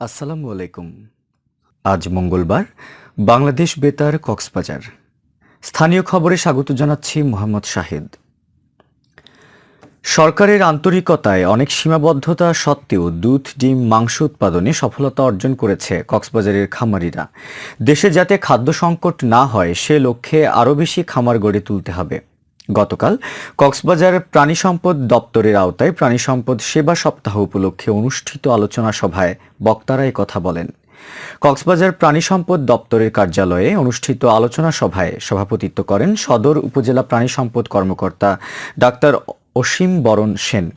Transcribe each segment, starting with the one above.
আসসালামু আলাইকুম। আজ মঙ্গলবার, বাংলাদেশ বেতার কক্সবাজার। স্থানীয় খবরে স্বাগত জানাচ্ছি মোহাম্মদ শাহেদ। সরকারের আন্তরিকতায় অনেক সীমাবদ্ধতা সত্ত্বেও দুধ, ডিম, মাংস উৎপাদনে সফলতা অর্জন করেছে কক্সবাজারের খামারিরা। দেশে যাতে খাদ্য সংকট না হয়, সে লক্ষ্যে আরও বেশি খামার গড়ে তুলতে হবে। গতকাল কক্সবাজার প্রাণী সম্পদ দপ্তরের আওতায় প্রাণী সম্পদ সেবা সপ্তাহ উপলক্ষে অনুষ্ঠিত আলোচনা সভায় বক্তারা কথা বলেন। কক্সবাজার প্রাণী সম্পদ দপ্তরের কার্যালয়ে অনুষ্ঠিত আলোচনা সভায় সভাপতিত্ব করেন সদর উপজেলা প্রাণী সম্পদ কর্মকর্তা ডাক্তার অসীম বরণ সেন।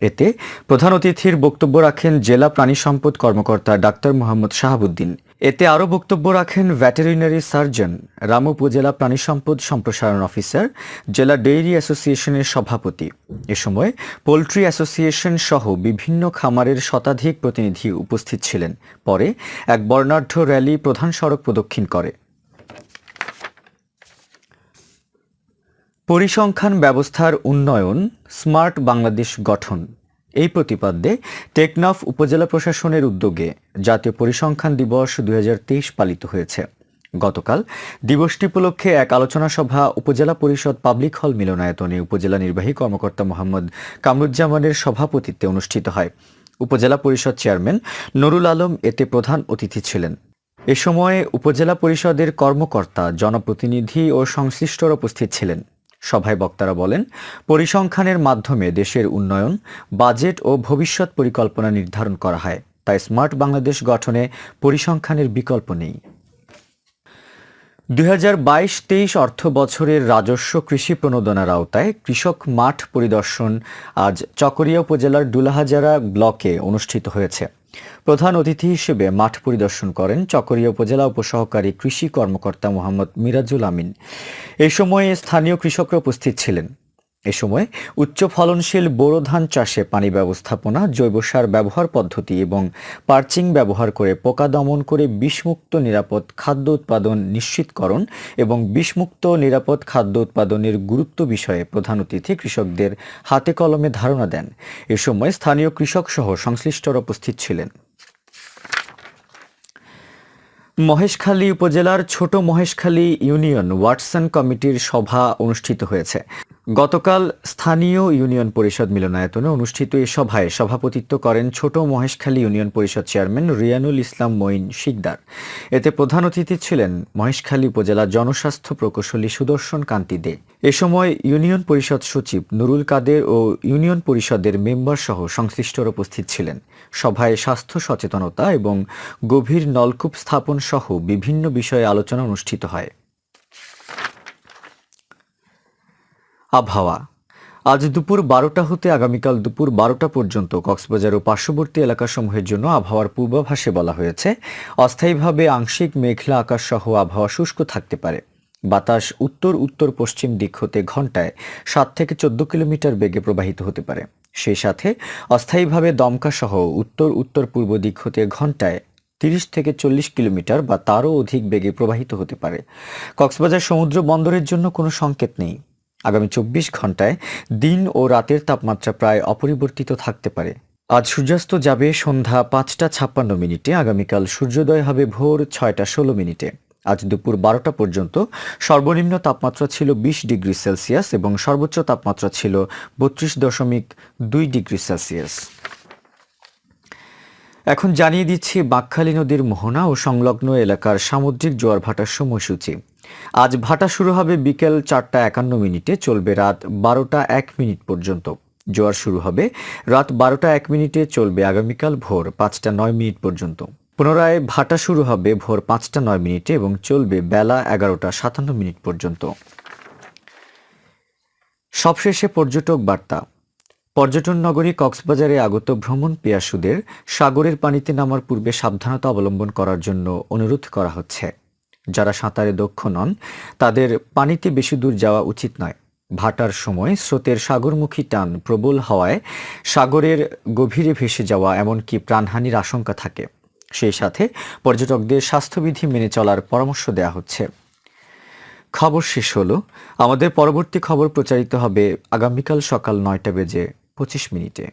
এতে প্রধান অতিথির বক্তব্য রাখেন জেলা প্রাণী সম্পদ কর্মকর্তা ডাক্তার মোহাম্মদ শাহাবুদ্দিন। এতে আরও বক্তব্য রাখেন ভেটেরিনারি সার্জন রাম উপজেলা প্রাণী সম্পদ সম্প্রসারণ অফিসার, জেলা ডেইরি অ্যাসোসিয়েশনের সভাপতি। এ সময় পোলট্রি অ্যাসোসিয়েশন সহ বিভিন্ন খামারের শতাধিক প্রতিনিধি উপস্থিত ছিলেন। পরে এক বর্ণাঢ্য র্যালি প্রধান সড়ক প্রদক্ষিণ করে। পরিসংখ্যান ব্যবস্থার উন্নয়ন, স্মার্ট বাংলাদেশ গঠন। এই প্রতিপাদ্যে টেকনাফ উপজেলা প্রশাসনের উদ্যোগে জাতীয় পরিসংখ্যান দিবস দুই হাজার তেইশ পালিত হয়েছে। গতকাল দিবসটি উপলক্ষে এক আলোচনা সভা উপজেলা পরিষদ পাবলিক হল মিলনায়তনে উপজেলা নির্বাহী কর্মকর্তা মোহাম্মদ কামরুজ্জামানের সভাপতিত্বে অনুষ্ঠিত হয়। উপজেলা পরিষদ চেয়ারম্যান নুরুল আলম এতে প্রধান অতিথি ছিলেন। এ সময়ে উপজেলা পরিষদের কর্মকর্তা, জনপ্রতিনিধি ও সংশ্লিষ্টরা উপস্থিত ছিলেন। সভায় বক্তারা বলেন, পরিসংখ্যানের মাধ্যমে দেশের উন্নয়ন, বাজেট ও ভবিষ্যৎ পরিকল্পনা নির্ধারণ করা হয়। তাই স্মার্ট বাংলাদেশ গঠনে পরিসংখ্যানের বিকল্প নেই। দুই হাজার বাইশ তেইশ অর্থ বছরের রাজস্ব কৃষি প্রণোদনার আওতায় কৃষক মাঠ পরিদর্শন আজ চকরিয়া উপজেলার ডুলাহাজারা ব্লকে অনুষ্ঠিত হয়েছে। প্রধান অতিথি হিসেবে মাঠ পরিদর্শন করেন চকরিয়া উপজেলা উপসহকারী কৃষি কর্মকর্তা মোহাম্মদ মিরাজুল আমিন। এই সময়ে স্থানীয় কৃষকরা উপস্থিত ছিলেন। এ সময় উচ্চ ফলনশীল বোরো ধান চাষে পানি ব্যবস্থাপনা, জৈব সার ব্যবহার পদ্ধতি এবং পার্চিং ব্যবহার করে পোকা দমন করে বিষমুক্ত নিরাপদ খাদ্য উৎপাদন নিশ্চিতকরণ এবং বিষমুক্ত নিরাপদ খাদ্য উৎপাদনের গুরুত্ব বিষয়ে প্রধান অতিথি কৃষকদের হাতে কলমে ধারণা দেন। এ সময় স্থানীয় কৃষক সহ সংশ্লিষ্টরা উপস্থিত ছিলেন। মহেশখালী উপজেলার ছোট মহেশখালী ইউনিয়ন ওয়াটসন কমিটির সভা অনুষ্ঠিত হয়েছে। গতকাল স্থানীয় ইউনিয়ন পরিষদ মিলনায়তনে অনুষ্ঠিত এ সভায় সভাপতিত্ব করেন ছোট মহেশখালী ইউনিয়ন পরিষদ চেয়ারম্যান রিয়ানুল ইসলাম মঈন শিকদার। এতে প্রধান অতিথি ছিলেন মহেশখালী উপজেলা জনস্বাস্থ্য প্রকৌশলী সুদর্শন কান্তি দে। এ সময় ইউনিয়ন পরিষদ সচিব নুরুল কাদের ও ইউনিয়ন পরিষদের মেম্বার সহ সংশ্লিষ্টরা উপস্থিত ছিলেন। সভায় স্বাস্থ্য সচেতনতা এবং গভীর নলকূপ স্থাপন সহ বিভিন্ন বিষয়ে আলোচনা অনুষ্ঠিত হয়। আবহাওয়া। আজ দুপুর বারোটা হতে আগামীকাল দুপুর বারোটা পর্যন্ত কক্সবাজার ও পার্শ্ববর্তী এলাকাসমূহের জন্য আবহাওয়ার পূর্বাভাসে বলা হয়েছে, অস্থায়ীভাবে আংশিক মেঘলা আকাশ সহ আবহাওয়া শুষ্ক থাকতে পারে। বাতাস উত্তর উত্তর পশ্চিম দিক হতে ঘন্টায় সাত থেকে চোদ্দ কিলোমিটার বেগে প্রবাহিত হতে পারে। সেই সাথে অস্থায়ীভাবে দমকা সহ উত্তর উত্তর পূর্ব দিক হতে ঘন্টায় তিরিশ থেকে চল্লিশ কিলোমিটার বা তারও অধিক বেগে প্রবাহিত হতে পারে। কক্সবাজার সমুদ্র বন্দরের জন্য কোনো সংকেত নেই। আগামী চব্বিশ ঘন্টায় দিন ও রাতের তাপমাত্রা প্রায় অপরিবর্তিত থাকতে পারে। আজ সূর্যাস্ত যাবে সন্ধ্যা পাঁচটা ছাপ্পান্ন মিনিটে, আগামীকাল সূর্যোদয় হবে ভোর ছয়টা ষোলো মিনিটে। আজ দুপুর বারোটা পর্যন্ত সর্বনিম্ন তাপমাত্রা ছিল বিশ ডিগ্রি সেলসিয়াস এবং সর্বোচ্চ তাপমাত্রা ছিল বত্রিশ দশমিক দুই ডিগ্রি সেলসিয়াস। এখন জানিয়ে দিচ্ছি বাকখালী নদীর মোহনা ও সংলগ্ন এলাকার সামুদ্রিক জোয়ার ভাটার সময়সূচি। আজ ভাটা শুরু হবে বিকেল চারটা একান্ন মিনিটে, চলবে রাত বারোটা এক মিনিট পর্যন্ত। জোয়ার শুরু হবে রাত বারোটা এক মিনিটে, চলবে আগামীকাল ভোর পাঁচটা নয় মিনিট পর্যন্ত। পুনরায় ভাটা শুরু হবে ভোর পাঁচটা নয় মিনিটে এবং চলবে বেলা এগারোটা সাতান্ন মিনিট পর্যন্ত। সবশেষে পর্যটক বার্তা। পর্যটন নগরী কক্সবাজারে আগত ভ্রমণ পিয়াসুদের সাগরের পানিতে নামার পূর্বে সাবধানতা অবলম্বন করার জন্য অনুরোধ করা হচ্ছে। যারা সাঁতারে দক্ষ নন, তাদের পানিতে বেশি দূর যাওয়া উচিত নয়। ভাটার সময় স্রোতের সাগরমুখী টান প্রবল হওয়ায় সাগরের গভীরে ভেসে যাওয়া এমনকি প্রাণহানির আশঙ্কা থাকে। সেই সাথে পর্যটকদের স্বাস্থ্যবিধি মেনে চলার পরামর্শ দেওয়া হচ্ছে। খবর শেষ হলো। আমাদের পরবর্তী খবর প্রচারিত হবে আগামীকাল সকাল নয়টা বেজে পঁচিশ মিনিটে।